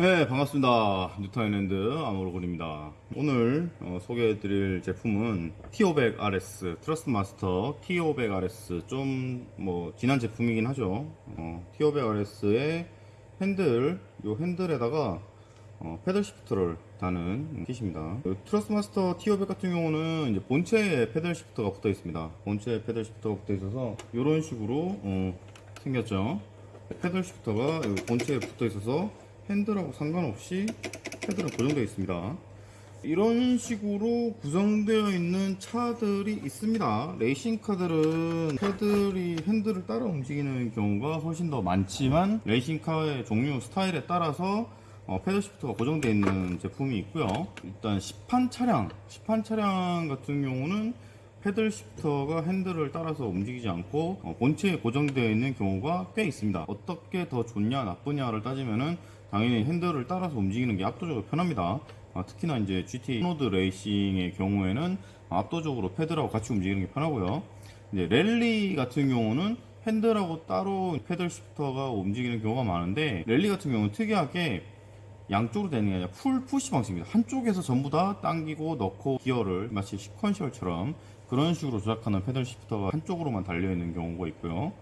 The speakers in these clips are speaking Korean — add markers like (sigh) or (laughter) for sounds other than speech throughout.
네 반갑습니다. 뉴타인랜드 아모르곤입니다. 오늘 어, 소개해드릴 제품은 T500RS 트러스트 마스터 T500RS 좀 뭐 지난 제품이긴 하죠. 어, T500RS의 핸들 요 핸들에다가 어, paddle shift를 다는 kit입니다. 그 트러스트 마스터 T500 같은 경우는 이제 본체에 paddle shift가 붙어 있습니다. 본체에 paddle shift가 붙어 있어서 이런 식으로 어, 생겼죠. 패들 시프터가 본체에 붙어 있어서 핸들하고 상관없이 패들은 고정되어 있습니다. 이런 식으로 구성되어 있는 차들이 있습니다. 레이싱카들은 패들이 핸들을 따라 움직이는 경우가 훨씬 더 많지만 레이싱카의 종류 스타일에 따라서 어, 패들 시프트가 고정되어 있는 제품이 있고요. 일단 시판 차량, 시판 차량 같은 경우는 paddle shifter가 핸들을 따라서 움직이지 않고 어, 본체에 고정되어 있는 경우가 꽤 있습니다. 어떻게 더 좋냐 나쁘냐를 따지면은 당연히 핸들을 따라서 움직이는 게 압도적으로 편합니다. 아, 특히나 이제 GT나 로드 레이싱의 경우에는 압도적으로 paddle하고 같이 움직이는 게 편하고요. 이제 랠리 같은 경우는 핸들하고 따로 paddle shifter가 움직이는 경우가 많은데 랠리 같은 경우는 특이하게 양쪽으로 되는 게 아니라 pull push 방식입니다. 한쪽에서 전부 다 당기고 넣고 기어를 마치 sequential처럼 그런 식으로 조작하는 패들 시프터가 한쪽으로만 달려있는 경우가 있고요.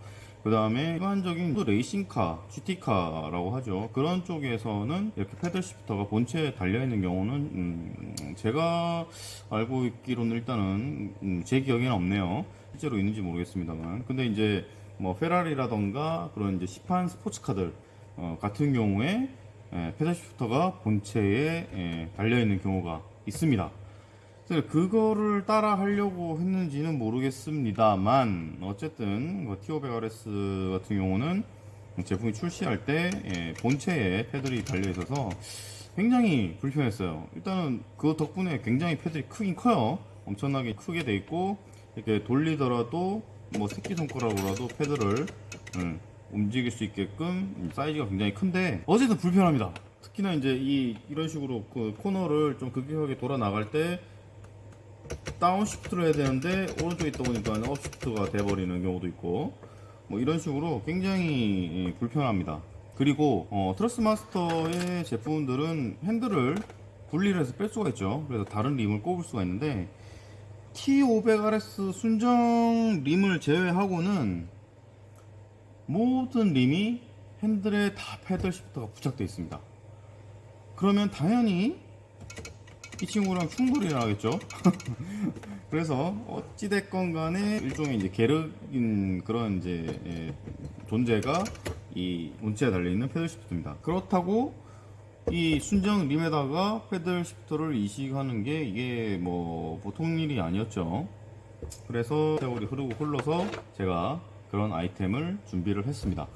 그 다음에 일반적인 레이싱카, GT카라고 하죠. 그런 쪽에서는 이렇게 패들 시프터가 본체에 달려있는 경우는 음, 제가 알고 있기로는 일단은 음, 제 기억에는 없네요. 실제로 있는지 모르겠습니다만. 근데 이제 뭐 페라리라던가 그런 이제 시판 스포츠카들 어, 같은 경우에 예, 패들 시프터가 본체에 예, 달려있는 경우가 있습니다. 그거를 따라 하려고 했는지는 모르겠습니다만 어쨌든 뭐 T500RS 같은 경우는 제품이 출시할 때 예, 본체에 패들이 달려 있어서 굉장히 불편했어요. 일단은 그 덕분에 굉장히 패들이 크긴 커요. 엄청나게 크게 돼 있고 이렇게 돌리더라도 뭐 새끼손가락으로라도 패들을 음, 움직일 수 있게끔 사이즈가 굉장히 큰데 어쨌든 불편합니다. 특히나 이제 이 이런 식으로 그 코너를 좀 급격하게 돌아 나갈 때 down shift를 해야 되는데 오른쪽에 있다 보니까 up shift가 돼버리는 경우도 있고 뭐 이런 식으로 굉장히 불편합니다. 그리고 어, 트러스트 마스터의 제품들은 핸들을 분리를 해서 뺄 수가 있죠. 그래서 다른 rim을 꼽을 수가 있는데 T500RS 순정 rim을 제외하고는 모든 림이 핸들에 다 패들 시프트가 부착되어 있습니다. 그러면 당연히 이 친구랑 충돌이 나겠죠. (laughs) 그래서 어찌됐건 간에 일종의 이제 계륵인 그런 이제 예, 존재가 이 문체에 달려있는 패들 시프트입니다. 그렇다고 이 순정 림에다가 패들 시프트를 이식하는 게 이게 뭐 보통 일이 아니었죠. 그래서 세월이 흐르고 흘러서 제가 그런 아이템을 준비를 했습니다.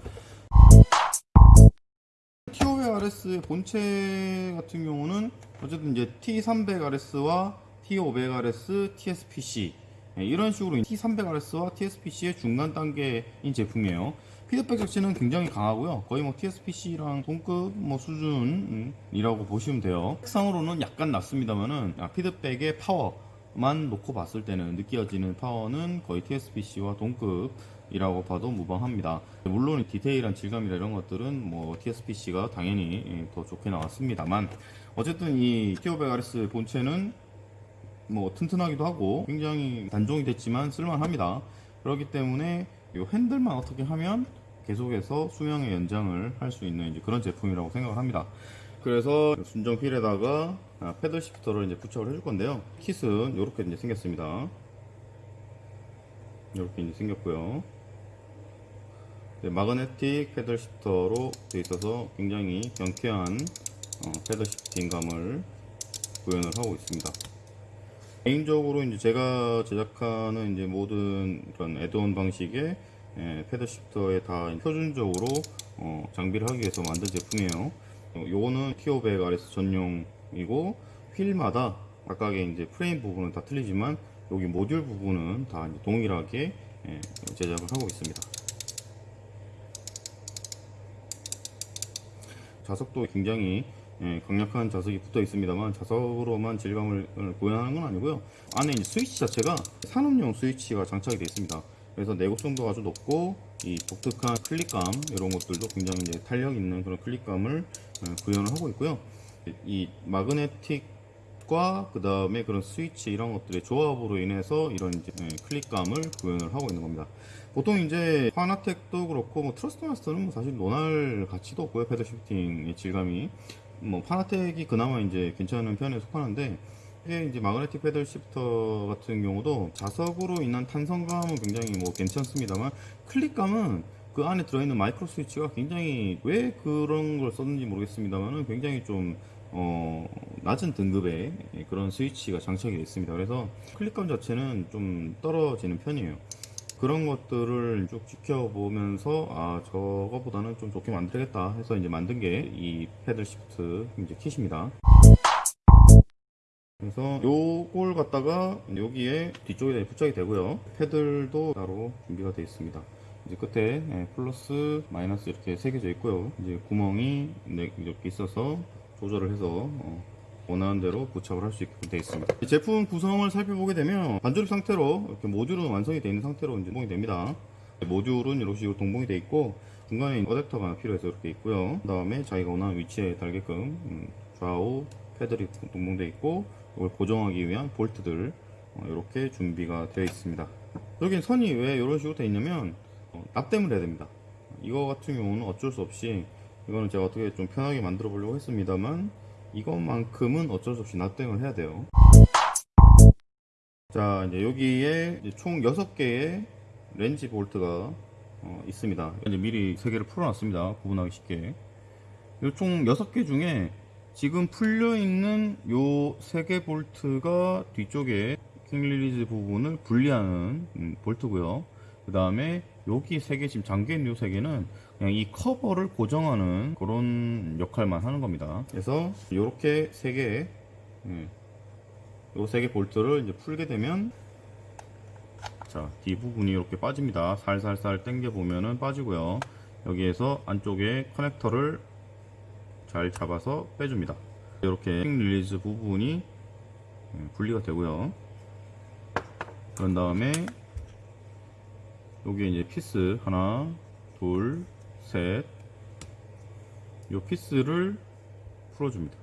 T500RS의 본체 같은 경우는 어쨌든 이제 T300RS와 T500RS, TSPC 예, 이런 식으로 T300RS와 TSPC의 중간 단계인 제품이에요. 피드백 자체는 굉장히 강하고요. 거의 뭐 TSPC랑 동급 뭐 수준이라고 보시면 돼요. 색상으로는 약간 낮습니다만은 아, 피드백의 파워만 놓고 봤을 때는 느껴지는 파워는 거의 TSPC와 동급 이라고 봐도 무방합니다. 물론 디테일한 질감이나 이런 것들은 뭐 TSPC가 당연히 예, 더 좋게 나왔습니다만 어쨌든 이 T500RS 본체는 뭐 튼튼하기도 하고 굉장히 단종이 됐지만 쓸만합니다. 그렇기 때문에 이 핸들만 어떻게 하면 계속해서 수명의 연장을 할 수 있는 그런 제품이라고 생각을 합니다. 그래서 순정 휠에다가 아, 패들 시프터를 이제 부착을 해줄 건데요. 킷은 이렇게 이제 생겼습니다. 이렇게 이제 생겼고요. 네, 마그네틱 패들 시프터로 되어 있어서 굉장히 경쾌한 어, 패들 시프팅감을 구현을 하고 있습니다. 개인적으로 이제 제가 제작하는 이제 모든 그런 애드온 방식의 예, 패드 시프터에 다 표준적으로 어, 장비를 하기 위해서 만든 제품이에요. 어, 요거는 T500 RS 전용이고 휠마다 각각의 이제 프레임 부분은 다 틀리지만 여기 모듈 부분은 다 동일하게 예, 제작을 하고 있습니다. 자석도 굉장히 예, 강력한 자석이 붙어 있습니다만 자석으로만 질감을 구현하는 건 아니고요 안에 이제 스위치 자체가 산업용 스위치가 장착이 되어 있습니다 그래서 내구성도 아주 높고 이 독특한 클릭감 이런 것들도 굉장히 이제 탄력 있는 그런 클릭감을 어, 구현을 하고 있고요. 이 magnetic 과 그 다음에 그런 스위치 이런 것들의 조합으로 인해서 이런 이제 예, 클릭감을 구현을 하고 있는 겁니다. 보통 이제 파나텍도 그렇고 뭐 트러스트 마스터는 뭐 사실 논할 가치도 없고요. paddle shifting의 질감이 뭐 파나텍이 그나마 이제 괜찮은 편에 속하는데 이게 이제 magnetic paddle shifter 같은 경우도 자석으로 인한 탄성감은 굉장히 뭐 괜찮습니다만 클릭감은 그 안에 들어있는 마이크로 스위치가 굉장히 왜 그런 걸 썼는지 모르겠습니다만은 굉장히 좀 어, 낮은 등급의 그런 스위치가 장착이 되어 있습니다. 그래서 클릭감 자체는 좀 떨어지는 편이에요. 그런 것들을 쭉 지켜보면서 아 저거보다는 좀 좋게 만들겠다 해서 이제 만든 게 이 패들 시프트 이제 kit입니다. 그래서 요걸 갖다가 여기에 뒤쪽에 부착이 되고요. 패들도 따로 준비가 되어 있습니다. 이제 끝에 예, 플러스 마이너스 이렇게 새겨져 있고요. 이제 구멍이 네, 이렇게 있어서 조절을 해서 어, 원하는 대로 부착을 할 수 있게 되어 있습니다. 이 제품 구성을 살펴보게 되면 반조립 상태로 이렇게 모듈은 완성이 되어 있는 상태로 이제 동봉이 됩니다. 모듈은 이런 식으로 동봉이 되어 있고 중간에 어댑터가 필요해서 이렇게 있고요. 그 다음에 자기가 원하는 위치에 달게끔 음, 좌우 패들이 동봉되어 있고 이걸 고정하기 위한 볼트들 어, 이렇게 준비가 되어 있습니다. 여긴 선이 왜 이런 식으로 되어 있냐면 어, 납땜을 해야 됩니다. 이거 같은 경우는 어쩔 수 없이 이거는 제가 어떻게 좀 편하게 만들어 보려고 했습니다만 이것만큼은 어쩔 수 없이 납땜을 해야 돼요. 자 이제 여기에 이제 총 6개의 렌치 볼트가 어, 있습니다. 이제 미리 3개를 풀어놨습니다. 구분하기 쉽게. 총 6개 중에 지금 풀려있는 요 3개 볼트가 뒤쪽에 quick release 부분을 분리하는 음, 볼트고요. 그 다음에 여기 3개 지금 잠겨있는 요 3개는 그냥 이 커버를 고정하는 그런 역할만 하는 겁니다. 그래서 이렇게 3개 요 3개 볼트를 이제 풀게 되면 자, 뒷부분이 이렇게 빠집니다. 살살살 당겨 보면은 빠지고요. 여기에서 안쪽에 커넥터를 잘 잡아서 빼줍니다. 이렇게 release 부분이 음, 분리가 되고요. 그런 다음에 여기에 이제 피스 하나, 둘, 셋. 이 피스를 풀어줍니다.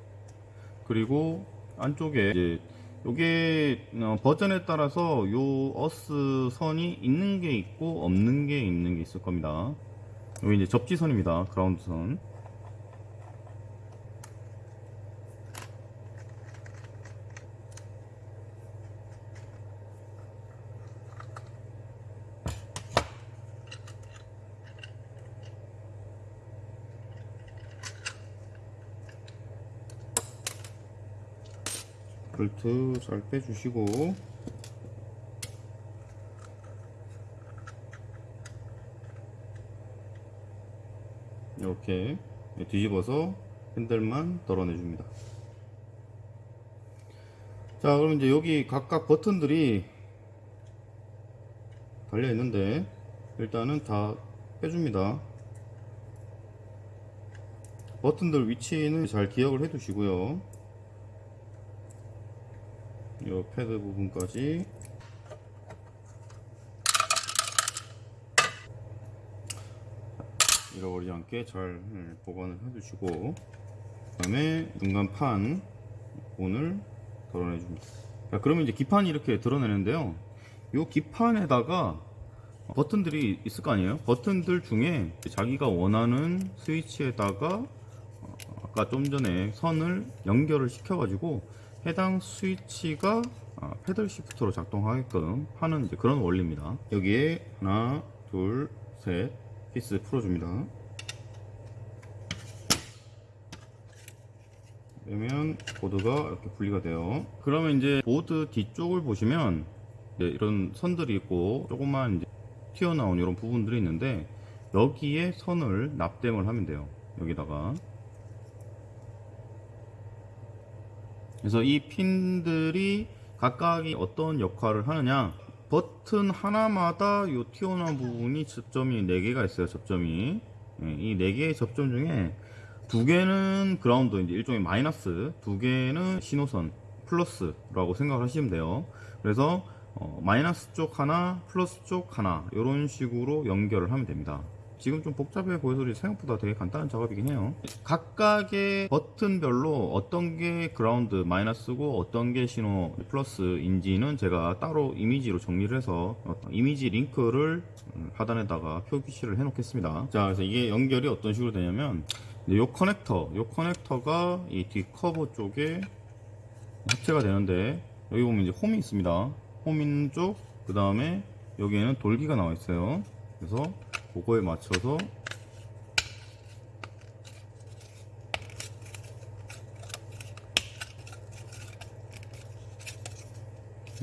그리고 안쪽에 이제 요게 어, 버전에 따라서 요 어스 선이 있는 게 있고 없는 게 있는 게 있을 겁니다. 여기 이제 접지선입니다. 그라운드 선. 볼트 잘 빼주시고. 이렇게 뒤집어서 핸들만 덜어내 줍니다. 자 그럼 이제 여기 각각 버튼들이 달려 있는데 일단은 다 빼줍니다. 버튼들 위치는 잘 기억을 해 두시고요 이 패드 부분까지. 잃어버리지 않게 잘 예, 보관을 해주시고 그 다음에 중간판 부분을 덜어내 줍니다. 자, 그러면 이제 기판이 이렇게 드러내는데요. 이 기판에다가 버튼들이 있을 거 아니에요? 버튼들 중에 자기가 원하는 스위치에다가 어, 아까 좀 전에 선을 연결을 시켜 가지고 해당 스위치가 아, paddle shift로 작동하게끔 하는 이제 그런 원리입니다. 여기에 하나, 둘, 셋 피스 풀어줍니다. 그러면 보드가 이렇게 분리가 돼요. 그러면 이제 보드 뒤쪽을 보시면 이런 선들이 있고 조금만 이제 튀어나온 이런 부분들이 있는데 여기에 선을 납땜을 하면 돼요. 여기다가 그래서 이 핀들이 각각이 어떤 역할을 하느냐. 버튼 하나마다 이 튀어나온 부분이 접점이 4개가 있어요 접점이. 예, 이 4개의 접점 중에 두 개는 그라운드 이제 일종의 마이너스 두 개는 신호선 플러스라고 생각하시면 돼요. 그래서 어, 마이너스 쪽 하나 플러스 쪽 하나 이런 식으로 연결을 하면 됩니다 지금 좀 복잡해 보여서 생각보다 되게 간단한 작업이긴 해요. 각각의 버튼별로 어떤 게 그라운드 마이너스고 어떤 게 신호 플러스인지는 제가 따로 이미지로 정리를 해서 이미지 링크를 하단에다가 표기시를 해 놓겠습니다. 자 그래서 이게 연결이 어떤 식으로 되냐면 이 커넥터 이 커넥터가 이 뒤 커버 쪽에 합체가 되는데 여기 보면 이제 홈이 있습니다. 홈 있는 쪽그 다음에 여기에는 돌기가 나와 있어요. 그래서 그거에 맞춰서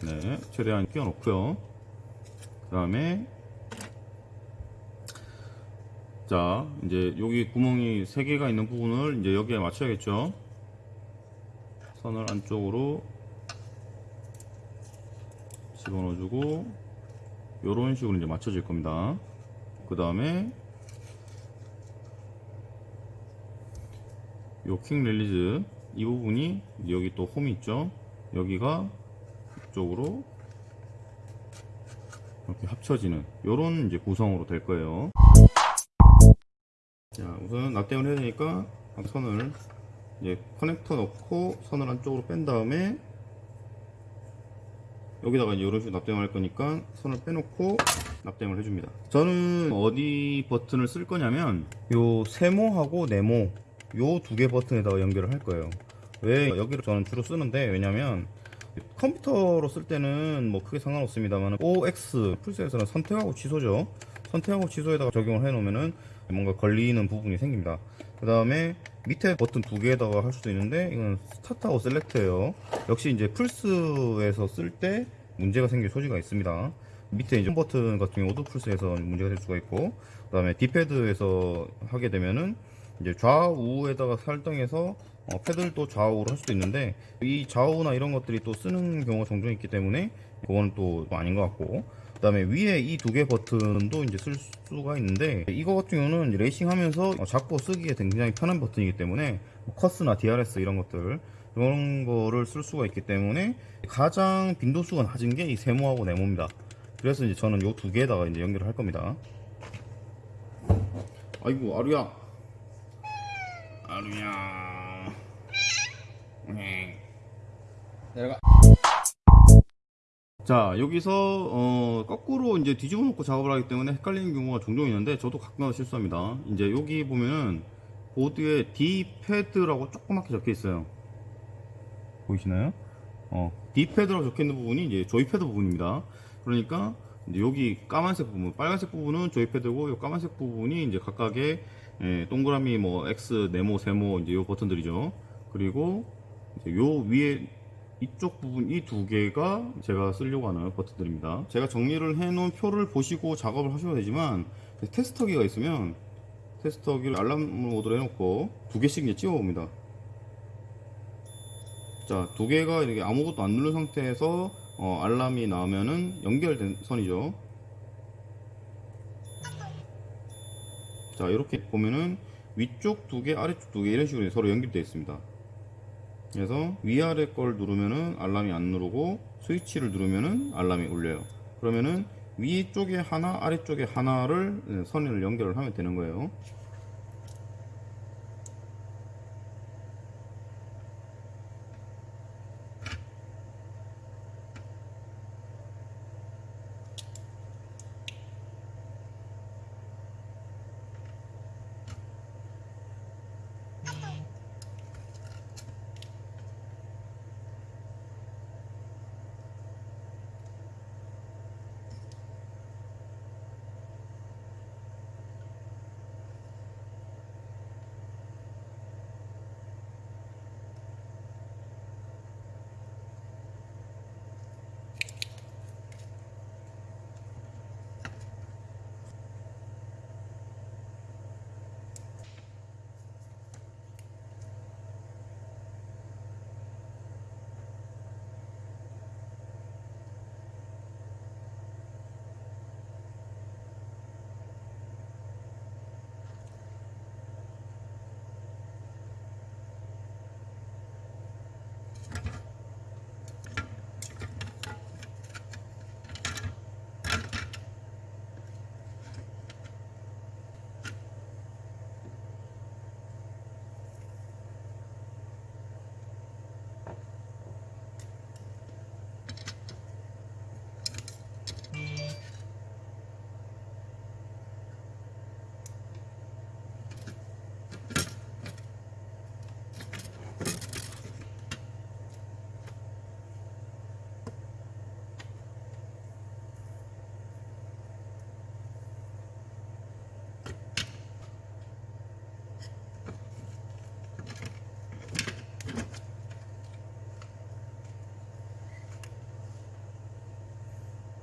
네 최대한 끼워 놓고요. 그 다음에 자 이제 여기 구멍이 3개가 있는 부분을 이제 여기에 맞춰야겠죠? 선을 안쪽으로 집어넣어주고 요런 식으로 이제 맞춰질 겁니다 그 다음에 요킹 릴리즈 이 부분이 여기 또 홈이 있죠? 여기가 이쪽으로 이렇게 합쳐지는 요런 이제 구성으로 될 거예요. 자 우선 납땜을 해야 되니까 선을 이제 커넥터 넣고 선을 안쪽으로 뺀 다음에 여기다가 이런 식으로 납땜을 할 거니까 선을 빼놓고 납땜을 해줍니다. 저는 어디 버튼을 쓸 거냐면 요 세모하고 네모 요 두 개 버튼에다가 연결을 할 거예요. 왜 여기를 저는 주로 쓰는데 왜냐면 컴퓨터로 쓸 때는 뭐 크게 상관없습니다만 OX 풀스에서는 선택하고 취소죠. 선택하고 취소에다가 적용을 해 놓으면은 뭔가 걸리는 부분이 생깁니다. 그 다음에 밑에 버튼 두 개에다가 할 수도 있는데 이건 스타트하고 셀렉트예요. 역시 이제 플스에서 쓸 때 문제가 생길 소지가 있습니다 밑에 이제 홈 버튼 같은 경우도 플스에서 문제가 될 수가 있고 그 다음에 디패드에서 하게 되면은 이제 좌우에다가 설정해서 어, 패드를 또 좌우로 할 수도 있는데 이 좌우나 이런 것들이 또 쓰는 경우가 종종 있기 때문에 그거는 또 아닌 것 같고 그 다음에 위에 이 두 개 버튼도 이제 쓸 수가 있는데 이거 같은 경우는 레이싱 하면서 잡고 쓰기에 굉장히 편한 버튼이기 때문에 뭐 커스나 DRS 이런 것들 이런 거를 쓸 수가 있기 때문에 가장 빈도수가 낮은 게 이 세모하고 네모입니다 그래서 이제 저는 이두 개에다가 이제 연결을 할 겁니다. 아이고 아루야. 아루야. 네. 내려가. 자 여기서 어, 거꾸로 이제 뒤집어 놓고 작업을 하기 때문에 헷갈리는 경우가 종종 있는데 저도 가끔 실수합니다. 이제 여기 보면은 보드에 D패드라고 조그맣게 적혀 있어요. 보이시나요? 어, D패드라고 적혀 있는 부분이 이제 조이 패드 부분입니다 그러니까 여기 까만색 부분 빨간색 부분은 조이패드고 이 까만색 부분이 이제 각각의 예, 동그라미 뭐 X 네모 세모 이제 요 버튼들이죠. 그리고 요 위에 이쪽 부분 이 두 개가 제가 쓰려고 하는 버튼들입니다. 제가 정리를 해 놓은 표를 보시고 작업을 하셔도 되지만 테스터기가 있으면 테스터기를 알람 모드로 해 놓고 두 개씩 이제 찍어 봅니다. 자두 개가 이렇게 아무것도 안 누른 상태에서 어, 알람이 나오면은 연결된 선이죠. 자 이렇게 보면은 위쪽 두 개 아래쪽 두 개 이런 식으로 서로 연결되어 있습니다. 그래서 위아래 걸 누르면은 알람이 안 누르고 스위치를 누르면은 알람이 울려요. 그러면은 위쪽에 하나 아래쪽에 하나를 선을 연결을 하면 되는 거예요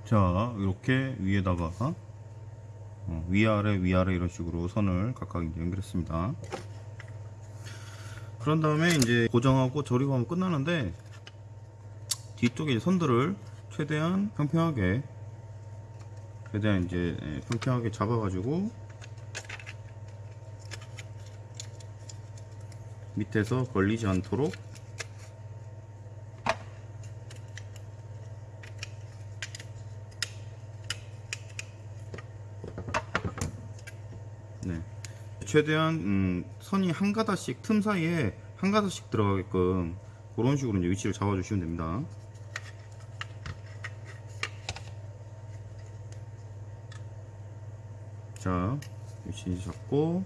자 이렇게 위에다가 어, 위아래 위아래 이런 식으로 선을 각각 이제 연결했습니다. 그런 다음에 이제 고정하고 조립하면 끝나는데 뒤쪽에 선들을 최대한 평평하게 최대한 이제 예, 평평하게 잡아 가지고 밑에서 걸리지 않도록 네. 최대한 음, 선이 한 가닥씩 틈 사이에 한 가닥씩 들어가게끔 그런 식으로 이제 위치를 잡아 주시면 됩니다. 자, 위치 잡고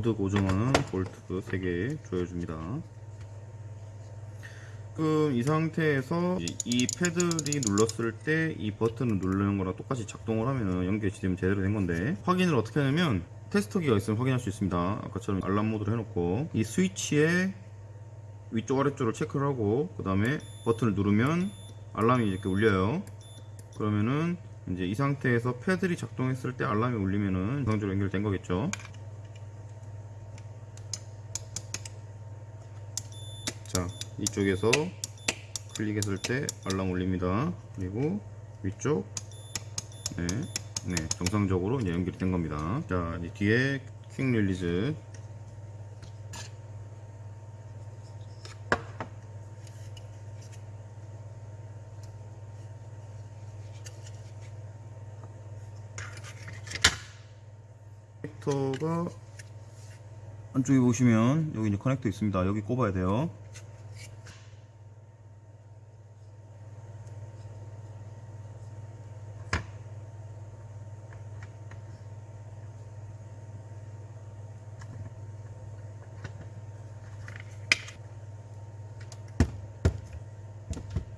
보드 고정하는 볼트 3개 조여줍니다. 지금 이 상태에서 이- 이 paddle이 눌렀을 때 이 버튼을 누르는 거랑 똑같이 작동을 하면 연결이 되면 제대로 된 건데 확인을 어떻게 하냐면 테스터기가 있으면 확인할 수 있습니다. 아까처럼 알람 모드로 해놓고 이 스위치의 위쪽 아래쪽을 체크를 하고 그 다음에 버튼을 누르면 알람이 이렇게 울려요. 그러면은 이제 이 상태에서 paddle이 작동했을 때 알람이 울리면은 정상적으로 연결된 거겠죠. 자 이쪽에서 클릭했을 때 알람 울립니다. 그리고 위쪽 네, 네 정상적으로 이제 연결이 된 겁니다. 자 뒤에 quick release. 커넥터가 안쪽에 보시면 여기 이제 커넥터 있습니다. 여기 꼽아야 돼요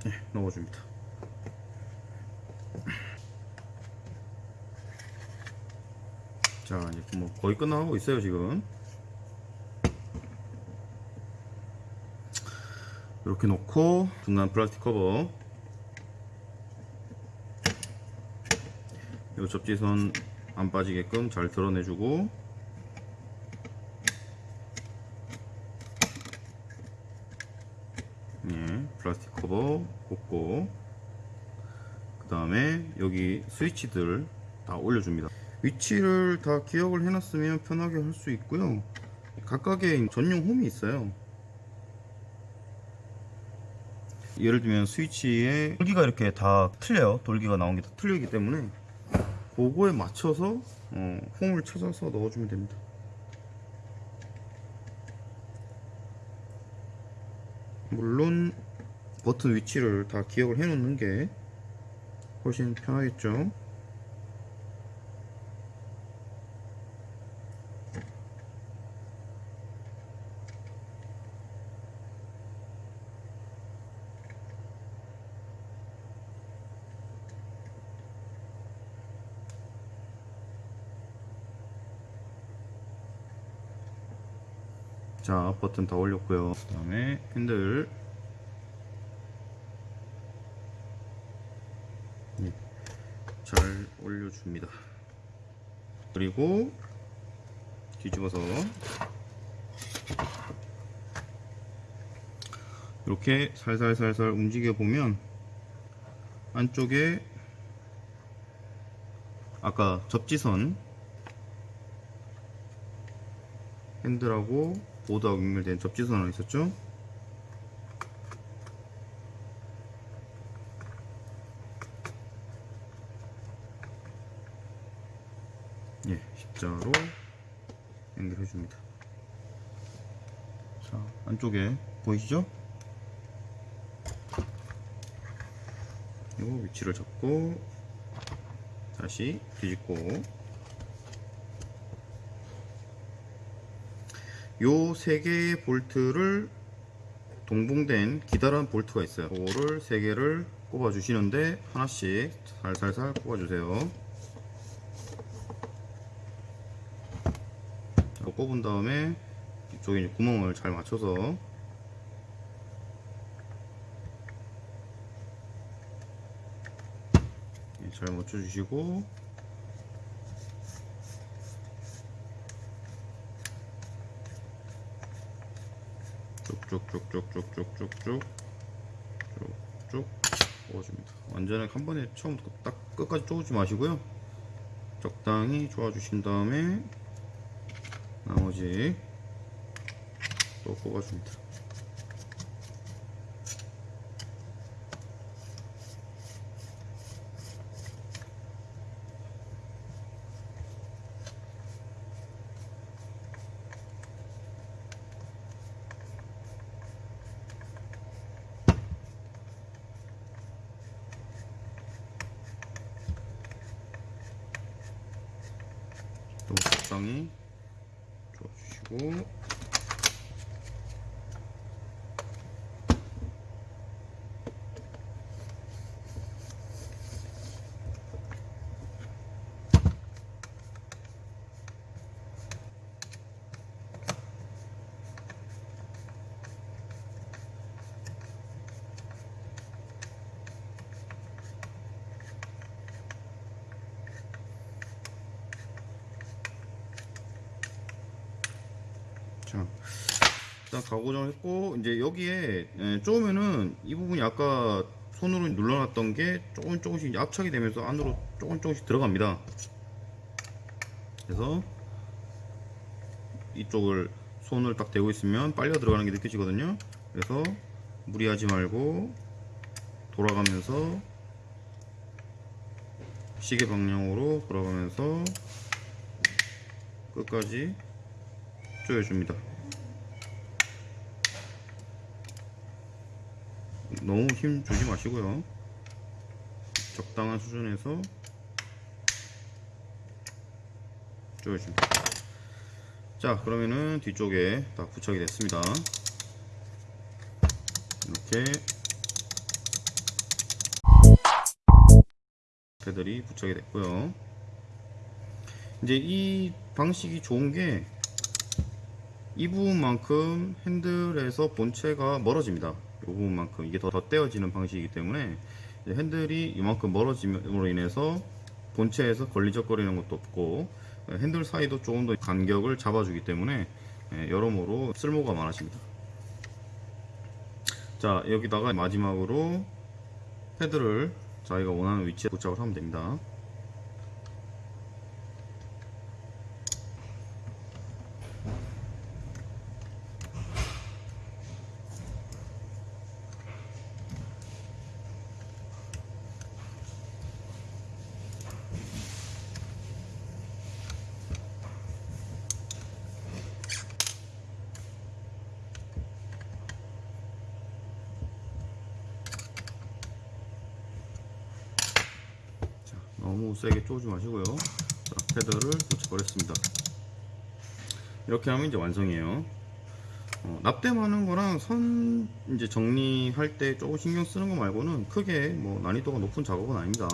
네, 넣어줍니다. 자, 이제 뭐 거의 끝나가고 있어요, 지금. 이렇게 놓고 중간 플라스틱 커버 이 접지선 안 빠지게끔 잘 드러내주고 예, 플라스틱 꽂고 그 다음에 여기 스위치들 다 올려줍니다. 위치를 다 기억을 해놨으면 편하게 할 수 있고요. 각각의 전용 홈이 있어요. 예를 들면 스위치에 돌기가 이렇게 다 틀려요. 돌기가 나온 게 다 틀리기 때문에 그거에 맞춰서 어, 홈을 찾아서 넣어주면 됩니다. 물론 버튼 위치를 다 기억을 해 놓는 게 훨씬 편하겠죠? 자 버튼 다 올렸고요. 그 다음에 핸들 네, 잘 올려 줍니다 그리고 뒤집어서 이렇게 살살살살 움직여 보면 안쪽에 아까 접지선 핸들하고 보드하고 연결된 접지선 하나 있었죠? 예, 십자로 연결해 줍니다. 자, 안쪽에 보이시죠? 그리고 위치를 잡고 다시 뒤집고 요 세 개의 볼트를 동봉된 기다란 볼트가 있어요. 그거를 세 개를 꼽아 주시는데 하나씩 살살살 꼽아 주세요. 자, 꼽은 다음에 이쪽에 구멍을 잘 맞춰서 예, 잘 맞춰 주시고 쭉쭉쭉쭉쭉쭉쭉쭉 쭉쭉 뽑아줍니다. 완전히 한 번에 처음부터 딱 끝까지 쪼지 마시고요. 적당히 쪼아주신 다음에 나머지 또 뽑아줍니다. 또 적당히 쪼아주시고 자, 일단 가고정을 했고 이제 여기에 예, 쪼으면은 이 부분이 아까 손으로 눌러놨던 게 조금 조금씩 압착이 되면서 안으로 조금 조금씩 들어갑니다. 그래서 이쪽을 손을 딱 대고 있으면 빨려 들어가는 게 느껴지거든요. 그래서 무리하지 말고 돌아가면서 시계 방향으로 돌아가면서 끝까지 조여줍니다. 너무 힘 주지 마시고요. 적당한 수준에서 조여줍니다. 자, 그러면은 뒤쪽에 다 부착이 됐습니다. 이렇게 패들이 부착이 됐고요. 이제 이 방식이 좋은 게 이 부분만큼 핸들에서 본체가 멀어집니다. 이 부분만큼 이게 더, 더 떼어지는 방식이기 때문에 핸들이 이만큼 멀어짐으로 인해서 본체에서 걸리적거리는 것도 없고 핸들 사이도 조금 더 간격을 잡아주기 때문에 예, 여러모로 쓸모가 많아집니다. 자 여기다가 마지막으로 패드를 자기가 원하는 위치에 도착을 하면 됩니다. 자, 너무 세게 쪼지 마시고요. 자, 패드를 붙여버렸습니다. 이렇게 하면 이제 완성이에요. 어, 납땜하는 거랑 선 이제 정리할 때 조금 신경 쓰는 거 말고는 크게 뭐 난이도가 높은 작업은 아닙니다.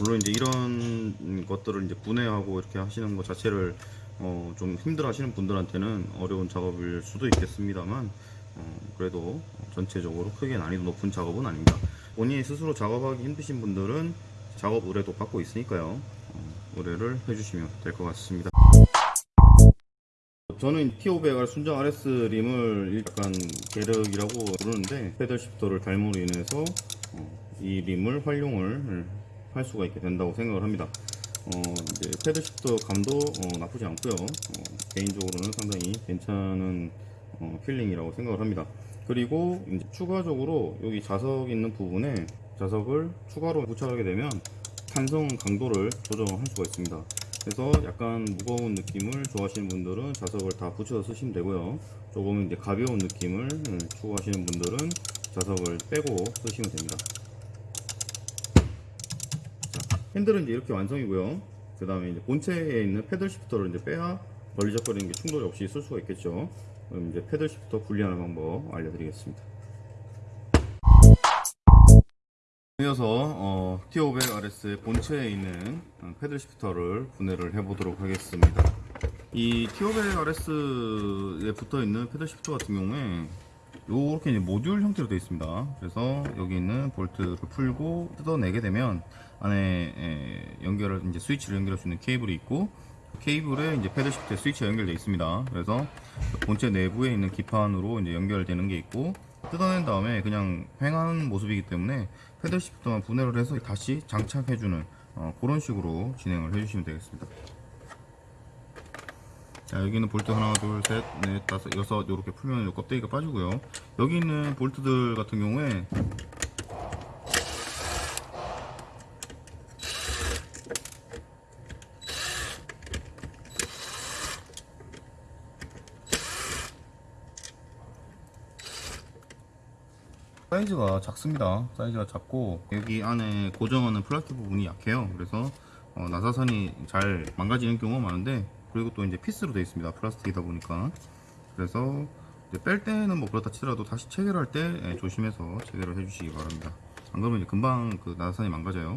물론 이제 이런 것들을 이제 분해하고 이렇게 하시는 것 자체를 어, 좀 힘들어 하시는 분들한테는 어려운 작업일 수도 있겠습니다만 어, 그래도 전체적으로 크게 난이도 높은 작업은 아닙니다. 본인이 스스로 작업하기 힘드신 분들은 작업 의뢰도 받고 있으니까요. 어, 의뢰를 해주시면 될 것 같습니다. 저는 T500R 순정 RS 림을 약간 계륵이라고 부르는데 패들 시프터를 달므로 인해서 어, 이 림을 활용을 할 수가 있게 된다고 생각을 합니다. 어, 이제 패드 시프터 감도 어, 나쁘지 않고요. 어, 개인적으로는 상당히 괜찮은 어, 필링이라고 생각을 합니다. 그리고 추가적으로 여기 자석 있는 부분에 자석을 추가로 부착하게 되면 탄성 강도를 조정할 수가 있습니다. 그래서 약간 무거운 느낌을 좋아하시는 분들은 자석을 다 붙여서 쓰시면 되고요. 조금 이제 가벼운 느낌을 음, 추구하시는 분들은 자석을 빼고 쓰시면 됩니다. 자, 핸들은 이제 이렇게 완성이고요. 그 다음에 이제 본체에 있는 paddle shifter를 이제 빼야 걸리적거리는 게 충돌이 없이 쓸 수가 있겠죠. 그럼 이제 패들 시프터 분리하는 방법 알려드리겠습니다. 이어서 어, T500RS의 본체에 있는 어, 패들 시프터를 분해를 해보도록 하겠습니다. 이 T500RS에 붙어 있는 패들 시프터 같은 경우에 이렇게 모듈 형태로 되어 있습니다. 그래서 여기 있는 볼트를 풀고 뜯어내게 되면 안에 에, 연결을 이제 스위치를 연결할 수 있는 케이블이 있고 케이블에 이제 패들 시프트에 스위치가 연결되어 있습니다. 그래서 본체 내부에 있는 기판으로 이제 연결되는 게 있고 뜯어낸 다음에 그냥 횡하는 모습이기 때문에 패들 시프트만 분해를 해서 다시 장착해주는 어, 그런 식으로 진행을 해주시면 되겠습니다. 자, 여기는 볼트 하나, 둘, 셋, 넷, 다섯, 여섯 이렇게 풀면 요 껍데기가 빠지고요. 여기 있는 볼트들 같은 경우에 사이즈가 작습니다. 사이즈가 작고 여기 안에 고정하는 플라스틱 부분이 약해요. 그래서 어, 나사선이 잘 망가지는 경우가 많은데 그리고 또 이제 피스로 되어 있습니다. 플라스틱이다 보니까 그래서 뺄 때는 뭐 그렇다 치더라도 다시 체결할 때 예, 조심해서 체결을 해주시기 바랍니다. 안 그러면 이제 금방 그 나사선이 망가져요.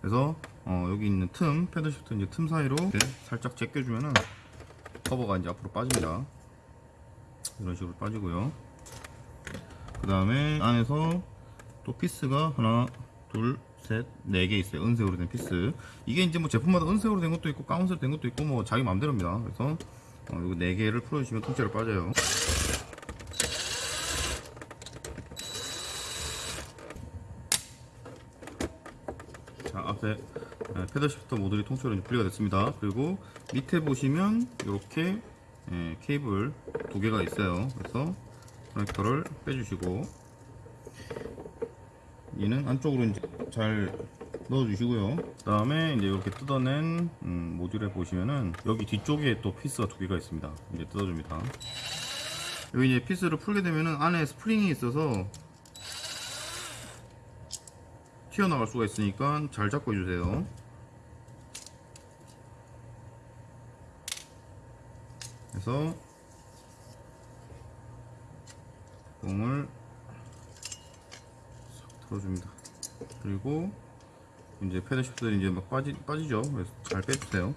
그래서 어, 여기 있는 틈 paddle shift 이제 틈 사이로 살짝 제껴주면은 커버가 이제 앞으로 빠집니다. 이런 식으로 빠지고요. 그 다음에 안에서 또 피스가 하나, 둘, 셋, 네 개 있어요. 은색으로 된 피스. 이게 이제 뭐 제품마다 은색으로 된 것도 있고, 까만색으로 된 것도 있고, 뭐 자기 마음대로입니다. 그래서 어, 이거 네 개를 풀어주시면 통째로 빠져요. 자, 앞에 예, paddle shifter 모듈이 통째로 분리가 됐습니다. 그리고 밑에 보시면 이렇게 예, 케이블 두 개가 있어요. 그래서 커넥터를 빼주시고 얘는 안쪽으로 이제 잘 넣어주시고요. 그 다음에 이제 이렇게 뜯어낸 음, 모듈에 보시면은 여기 뒤쪽에 또 피스가 두 개가 있습니다. 이제 뜯어줍니다. 여기 이제 피스를 풀게 되면은 안에 스프링이 있어서 튀어나갈 수가 있으니까 잘 잡고 해주세요. 그래서 공을 싹 털어줍니다. 그리고 이제 paddle shift들이 이제 막 빠지, 빠지죠. 그래서 잘 빼주세요.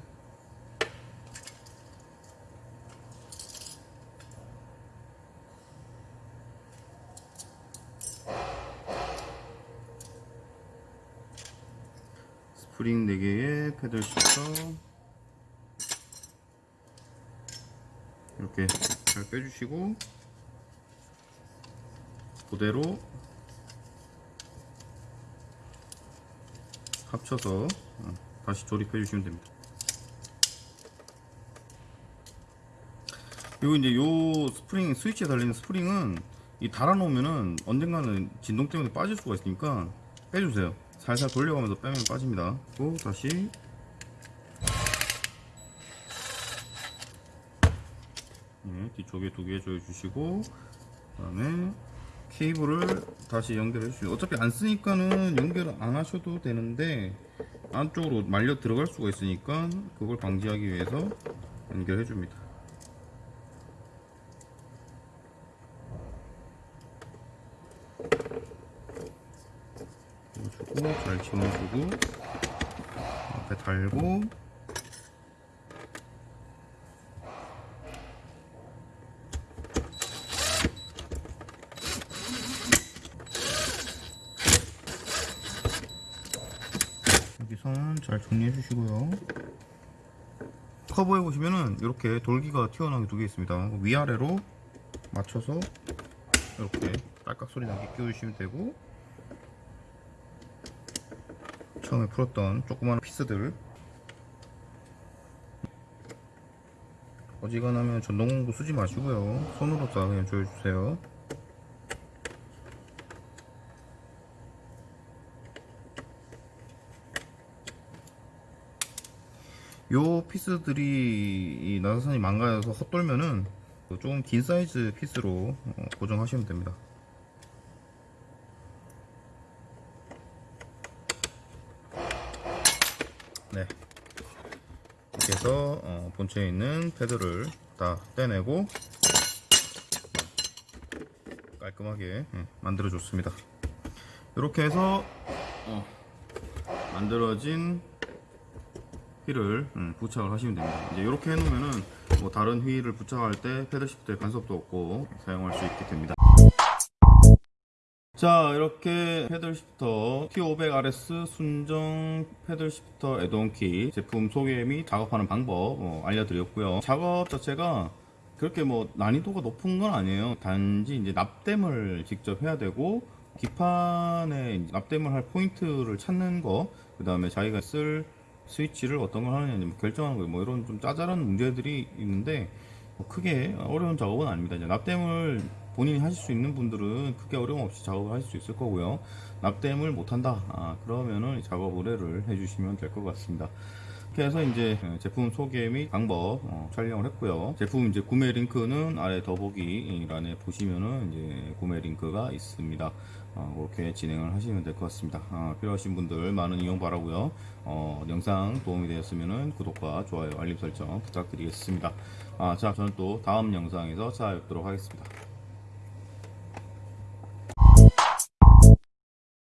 스프링 4개의 paddle shifter 이렇게 잘 빼주시고 그대로 합쳐서 어, 다시 조립해 주시면 됩니다. 그리고 이제 요 스프링 스위치에 달리는 스프링은 이 달아 놓으면은 언젠가는 진동 때문에 빠질 수가 있으니까 빼주세요. 살살 돌려가면서 빼면 빠집니다. 그리고 다시 네, 뒤쪽에 두 개 조여주시고 그 다음에 케이블을 다시 연결해 주시고 어차피 안 쓰니까는 연결 안 하셔도 되는데 안쪽으로 말려 들어갈 수가 있으니까 그걸 방지하기 위해서 연결해 줍니다. 주고 잘 집어주고 앞에 달고 여기 선 잘 정리해 주시고요. 커버해 보시면은 이렇게 돌기가 튀어나온 게 두 개 있습니다. 위아래로 맞춰서 이렇게 딸깍 소리 나게 끼워주시면 되고 처음에 풀었던 조그마한 피스들. 어지간하면 전동공구 쓰지 마시고요. 손으로 다 그냥 조여주세요 요 피스들이 이 나사선이 망가져서 헛돌면은 조금 긴 사이즈 피스로 어, 고정하시면 됩니다. 네. 이렇게 해서 어, 본체에 있는 패드를 다 떼내고 깔끔하게 예, 만들어 줬습니다. 이렇게 해서 어, 만들어진 휠을 음, 부착을 하시면 됩니다. 이제 이렇게 해놓으면은 뭐 다른 휠을 부착할 때 패들 시프트에 간섭도 없고 사용할 수 있게 됩니다. 자 이렇게 패들 시프터 T500RS 순정 패들 시프터 애동키 제품 소개 및 작업하는 방법 어, 알려드렸고요 작업 자체가 그렇게 뭐 난이도가 높은 건 아니에요 단지 이제 납땜을 직접 해야 되고 기판에 납땜을 할 포인트를 찾는 거그 다음에 자기가 쓸 스위치를 어떤 걸 하느냐 뭐 결정하는 거뭐 이런 좀 짜잘한 문제들이 있는데 뭐 크게 어려운 작업은 아닙니다. 이제 납땜을 본인이 하실 수 있는 분들은 크게 어려움 없이 작업을 하실 수 있을 거고요. 납땜을 못한다. 아, 그러면은 작업 의뢰를 해주시면 될 것 같습니다. 그래서 이제 제품 소개 및 방법 어, 촬영을 했고요. 제품 이제 구매 링크는 아래 더보기 란에 보시면은 이제 구매 링크가 있습니다. 어, 그렇게 진행을 하시면 될 것 같습니다. 아, 필요하신 분들 많은 이용 바라고요. 어, 영상 도움이 되었으면은 구독과 좋아요, 알림 설정 부탁드리겠습니다. 아, 자, 저는 또 다음 영상에서 찾아뵙도록 하겠습니다.